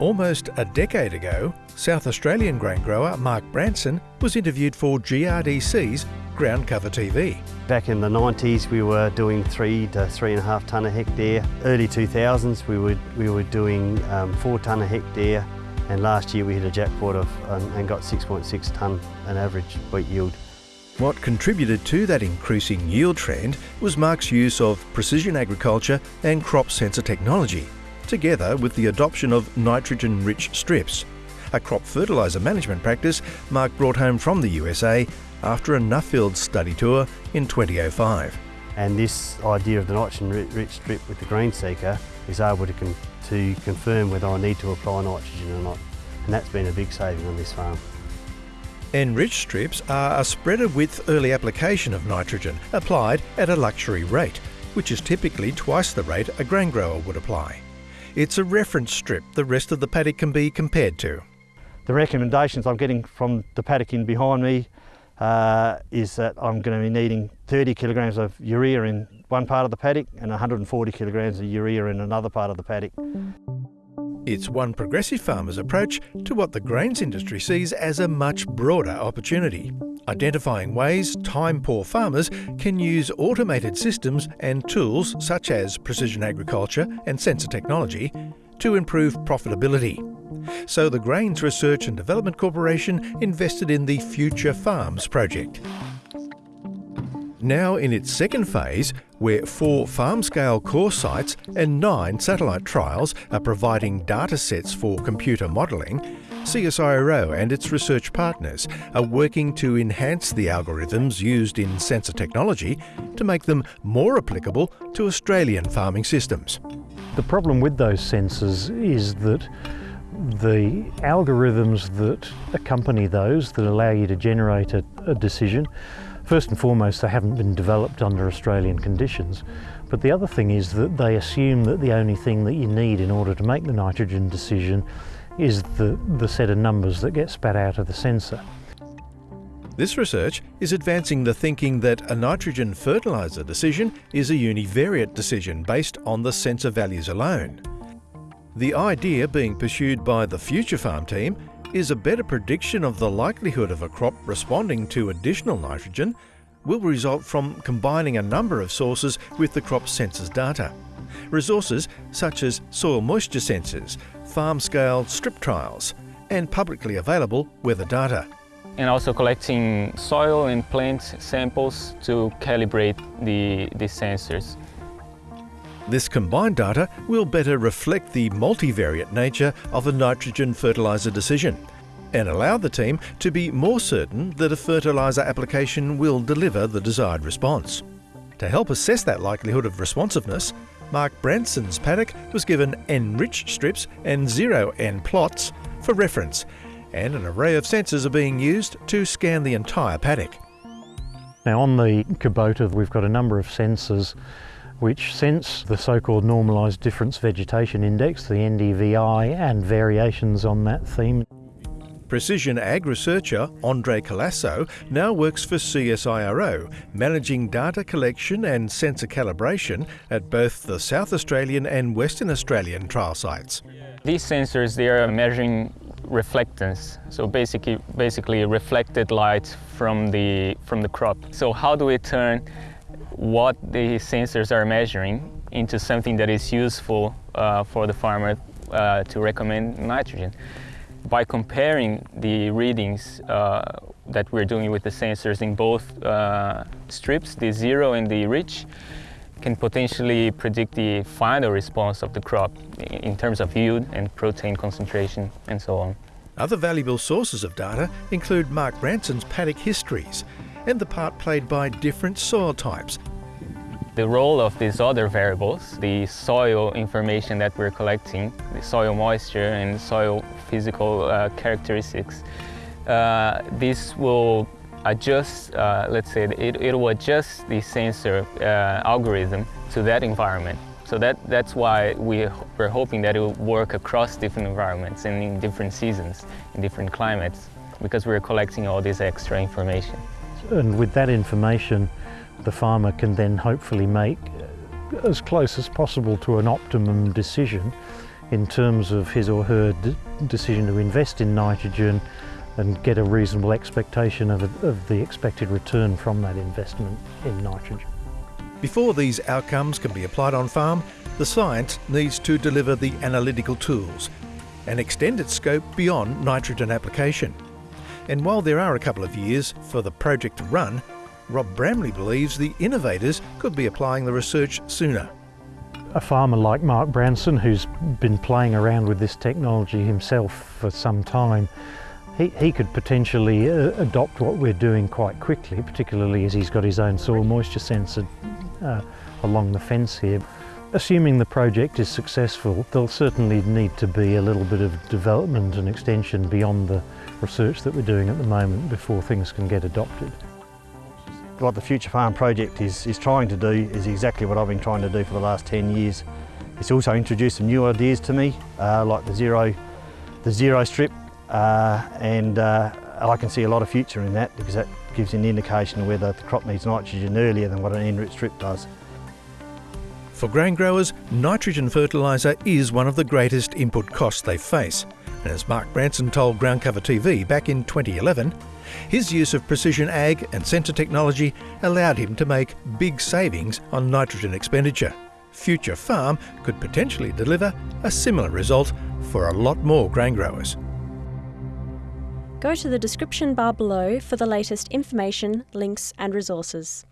Almost a decade ago, South Australian grain grower Mark Branson was interviewed for GRDC's Ground Cover TV. Back in the 90s we were doing three to three and a half tonne a hectare. Early 2000s we were, we were doing um, four tonne a hectare and last year we hit a jackpot of, um, and got 6.6 tonne an average wheat yield. What contributed to that increasing yield trend was Mark's use of precision agriculture and crop sensor technology, together with the adoption of nitrogen-rich strips, a crop fertiliser management practice Mark brought home from the USA after a Nuffield study tour in 2005. And this idea of the nitrogen-rich strip with the GreenSeeker is able to, con to confirm whether I need to apply nitrogen or not. And that's been a big saving on this farm. N-rich strips are a spreader width early application of nitrogen applied at a luxury rate, which is typically twice the rate a grain grower would apply. It's a reference strip the rest of the paddock can be compared to. The recommendations I'm getting from the paddock in behind me uh, is that I'm going to be needing 30 kilograms of urea in one part of the paddock and 140 kilograms of urea in another part of the paddock. It's one progressive farmer's approach to what the grains industry sees as a much broader opportunity, identifying ways time-poor farmers can use automated systems and tools such as precision agriculture and sensor technology to improve profitability. So the Grains Research and Development Corporation invested in the Future Farms project. Now in its second phase, where four farm-scale core sites and nine satellite trials are providing data sets for computer modelling, CSIRO and its research partners are working to enhance the algorithms used in sensor technology to make them more applicable to Australian farming systems. The problem with those sensors is that the algorithms that accompany those, that allow you to generate a, a decision, First and foremost, they haven't been developed under Australian conditions. But the other thing is that they assume that the only thing that you need in order to make the nitrogen decision is the, the set of numbers that get spat out of the sensor. This research is advancing the thinking that a nitrogen fertiliser decision is a univariate decision based on the sensor values alone. The idea being pursued by the Future Farm team is a better prediction of the likelihood of a crop responding to additional nitrogen will result from combining a number of sources with the crop sensors data. Resources such as soil moisture sensors, farm-scale strip trials, and publicly available weather data. And also collecting soil and plant samples to calibrate the, the sensors. This combined data will better reflect the multivariate nature of a nitrogen fertiliser decision and allow the team to be more certain that a fertiliser application will deliver the desired response. To help assess that likelihood of responsiveness, Mark Branson's paddock was given N-rich strips and zero-N plots for reference, and an array of sensors are being used to scan the entire paddock. Now on the Kubota we've got a number of sensors which sense the so-called normalised difference vegetation index, the NDVI, and variations on that theme. Precision ag researcher Andre Colaço now works for CSIRO, managing data collection and sensor calibration at both the South Australian and Western Australian trial sites. These sensors, they are measuring reflectance, so basically, basically reflected light from the, from the crop. So how do we turn what the sensors are measuring into something that is useful uh, for the farmer uh, to recommend nitrogen. By comparing the readings uh, that we're doing with the sensors in both uh, strips, the zero and the rich, can potentially predict the final response of the crop in terms of yield and protein concentration and so on. Other valuable sources of data include Mark Branson's paddock histories and the part played by different soil types. The role of these other variables, the soil information that we're collecting, the soil moisture and soil physical uh, characteristics, uh, this will adjust, uh, let's say, it, it will adjust the sensor uh, algorithm to that environment. So that, that's why we, we're hoping that it will work across different environments and in different seasons, in different climates, because we're collecting all this extra information. And with that information, the farmer can then hopefully make as close as possible to an optimum decision in terms of his or her decision to invest in nitrogen and get a reasonable expectation of, of the expected return from that investment in nitrogen. Before these outcomes can be applied on farm, the science needs to deliver the analytical tools and extend its scope beyond nitrogen application. And while there are a couple of years for the project to run, Rob Bramley believes the innovators could be applying the research sooner. A farmer like Mark Branson, who's been playing around with this technology himself for some time, he, he could potentially uh, adopt what we're doing quite quickly, particularly as he's got his own soil moisture sensor uh, along the fence here. Assuming the project is successful, there'll certainly need to be a little bit of development and extension beyond the research that we're doing at the moment before things can get adopted. What the Future Farm project is, is trying to do is exactly what I've been trying to do for the last 10 years. It's also introduced some new ideas to me, uh, like the zero, the zero strip, uh, and uh, I can see a lot of future in that because that gives an indication whether the crop needs nitrogen earlier than what an N-rich strip does. For grain growers, nitrogen fertiliser is one of the greatest input costs they face. And as Mark Branson told Groundcover TV back in 2011, his use of precision ag and sensor technology allowed him to make big savings on nitrogen expenditure. Future Farm could potentially deliver a similar result for a lot more grain growers. Go to the description bar below for the latest information, links and resources.